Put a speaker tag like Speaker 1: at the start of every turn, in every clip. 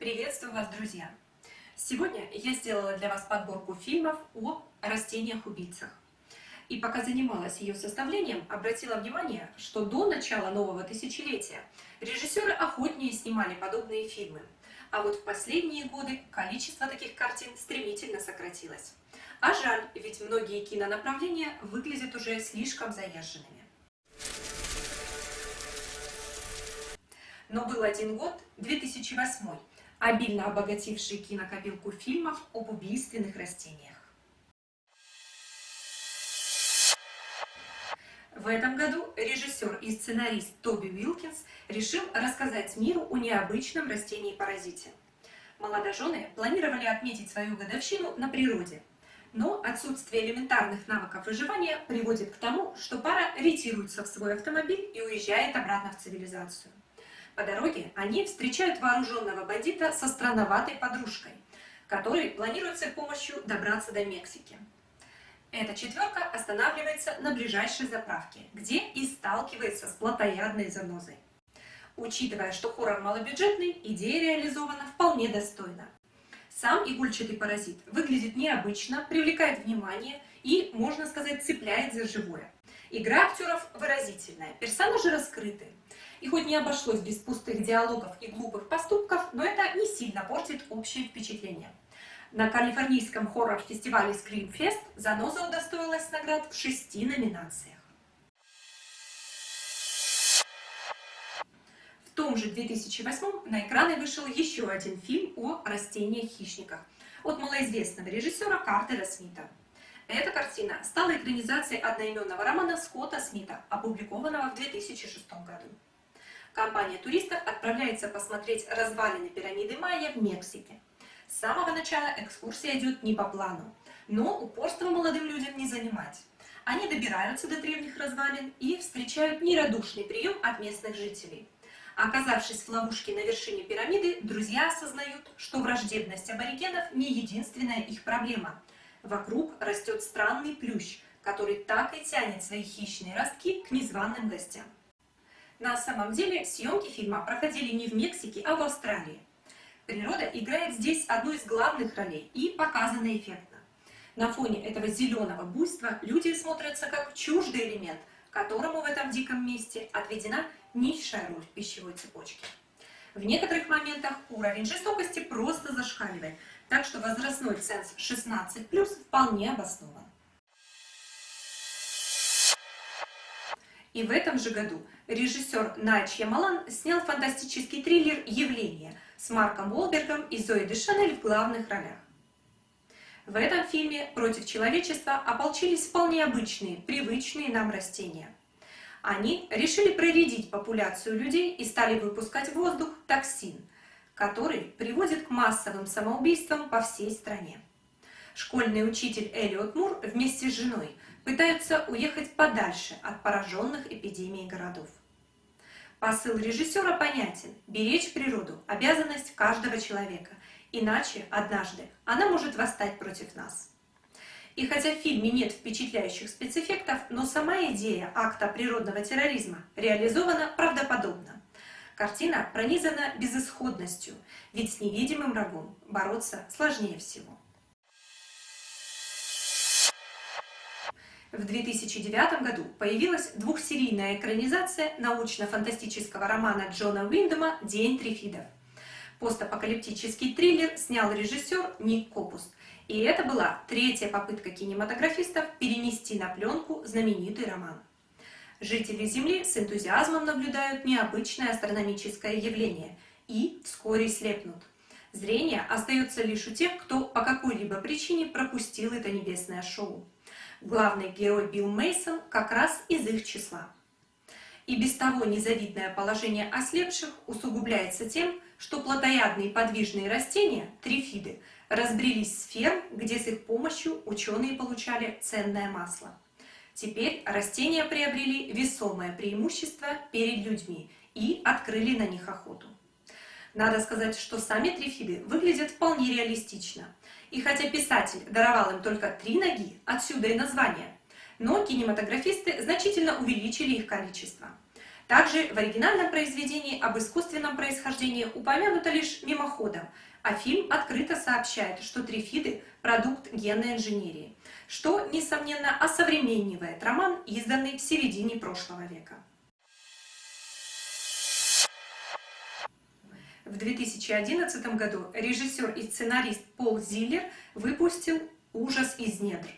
Speaker 1: Приветствую вас, друзья! Сегодня я сделала для вас подборку фильмов о растениях-убийцах. И пока занималась ее составлением, обратила внимание, что до начала нового тысячелетия режиссеры охотнее снимали подобные фильмы. А вот в последние годы количество таких картин стремительно сократилось. А жаль, ведь многие кинонаправления выглядят уже слишком заезженными. Но был один год, 2008 обильно обогативший кинокопилку фильмов об убийственных растениях. В этом году режиссер и сценарист Тоби Уилкинс решил рассказать миру о необычном растении-паразите. Молодожены планировали отметить свою годовщину на природе, но отсутствие элементарных навыков выживания приводит к тому, что пара ретируется в свой автомобиль и уезжает обратно в цивилизацию. По дороге они встречают вооруженного бандита со странноватой подружкой, который планирует с их помощью добраться до Мексики. Эта четверка останавливается на ближайшей заправке, где и сталкивается с плотоядной занозой. Учитывая, что хоррор малобюджетный, идея реализована вполне достойно. Сам игольчатый паразит выглядит необычно, привлекает внимание и, можно сказать, цепляет за живое. Игра актеров выразительная, персонажи раскрыты. И хоть не обошлось без пустых диалогов и глупых поступков, но это не сильно портит общее впечатление. На калифорнийском хоррор-фестивале Screamfest Заноза удостоилась наград в шести номинациях. В том же 2008 на экраны вышел еще один фильм о растениях-хищниках от малоизвестного режиссера Картера Смита. Эта картина стала экранизацией одноименного романа Скотта Смита, опубликованного в 2006 году. Компания туристов отправляется посмотреть развалины пирамиды Майя в Мексике. С самого начала экскурсия идет не по плану, но упорство молодым людям не занимать. Они добираются до древних развалин и встречают нерадушный прием от местных жителей. Оказавшись в ловушке на вершине пирамиды, друзья осознают, что враждебность аборигенов не единственная их проблема. Вокруг растет странный плющ, который так и тянет свои хищные ростки к незваным гостям. На самом деле съемки фильма проходили не в Мексике, а в Австралии. Природа играет здесь одну из главных ролей и показана эффектно. На фоне этого зеленого буйства люди смотрятся как чуждый элемент, которому в этом диком месте отведена низшая роль в пищевой цепочке. В некоторых моментах уровень жестокости просто зашкаливает, так что возрастной ценз 16+, вполне обоснован. И в этом же году режиссер Найт Ямалан снял фантастический триллер «Явление» с Марком Уолбергом и Зоей Дешанель в главных ролях. В этом фильме против человечества ополчились вполне обычные, привычные нам растения. Они решили проредить популяцию людей и стали выпускать в воздух токсин, который приводит к массовым самоубийствам по всей стране. Школьный учитель Элиот Мур вместе с женой пытаются уехать подальше от пораженных эпидемией городов. Посыл режиссера понятен – беречь природу – обязанность каждого человека, иначе однажды она может восстать против нас. И хотя в фильме нет впечатляющих спецэффектов, но сама идея акта природного терроризма реализована правдоподобно. Картина пронизана безысходностью, ведь с невидимым врагом бороться сложнее всего. В 2009 году появилась двухсерийная экранизация научно-фантастического романа Джона Уиндома «День трифидов». Постапокалиптический триллер снял режиссер Ник Копус, и это была третья попытка кинематографистов перенести на пленку знаменитый роман. Жители Земли с энтузиазмом наблюдают необычное астрономическое явление и вскоре слепнут. Зрение остается лишь у тех, кто по какой-либо причине пропустил это небесное шоу. Главный герой Билл Мейсон как раз из их числа. И без того незавидное положение ослепших усугубляется тем, что плотоядные подвижные растения, трифиды, разбрелись с ферм, где с их помощью ученые получали ценное масло. Теперь растения приобрели весомое преимущество перед людьми и открыли на них охоту. Надо сказать, что сами трифиды выглядят вполне реалистично – и хотя писатель даровал им только три ноги, отсюда и название, но кинематографисты значительно увеличили их количество. Также в оригинальном произведении об искусственном происхождении упомянуто лишь мимоходом, а фильм открыто сообщает, что трифиды – продукт генной инженерии, что, несомненно, осовременивает роман, изданный в середине прошлого века. В 2011 году режиссер и сценарист Пол Зиллер выпустил «Ужас из недр».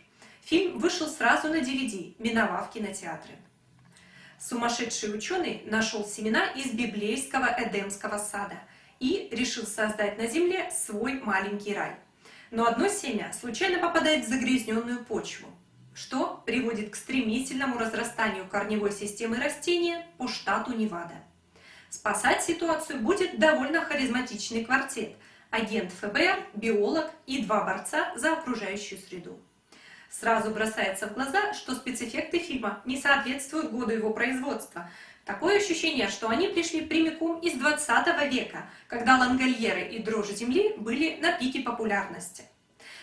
Speaker 1: Фильм вышел сразу на DVD, миновав кинотеатры. Сумасшедший ученый нашел семена из библейского Эдемского сада и решил создать на земле свой маленький рай. Но одно семя случайно попадает в загрязненную почву, что приводит к стремительному разрастанию корневой системы растения по штату Невада. Спасать ситуацию будет довольно харизматичный квартет – агент ФБР, биолог и два борца за окружающую среду. Сразу бросается в глаза, что спецэффекты фильма не соответствуют году его производства. Такое ощущение, что они пришли прямиком из 20 века, когда лангольеры и дрожь земли были на пике популярности.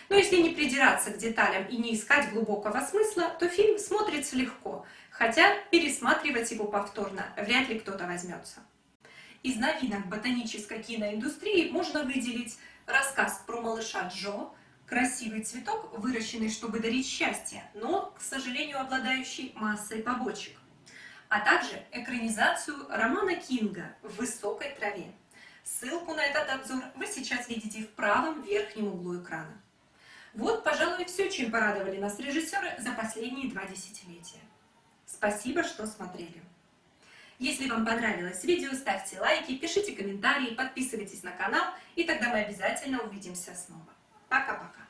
Speaker 1: Но если не придираться к деталям и не искать глубокого смысла, то фильм смотрится легко, хотя пересматривать его повторно вряд ли кто-то возьмется. Из новинок ботанической киноиндустрии можно выделить рассказ про малыша Джо, красивый цветок, выращенный, чтобы дарить счастье, но, к сожалению, обладающий массой побочек. А также экранизацию романа Кинга «В высокой траве». Ссылку на этот обзор вы сейчас видите в правом верхнем углу экрана. Вот, пожалуй, все, чем порадовали нас режиссеры за последние два десятилетия. Спасибо, что смотрели. Если вам понравилось видео, ставьте лайки, пишите комментарии, подписывайтесь на канал, и тогда мы обязательно увидимся снова. Пока-пока.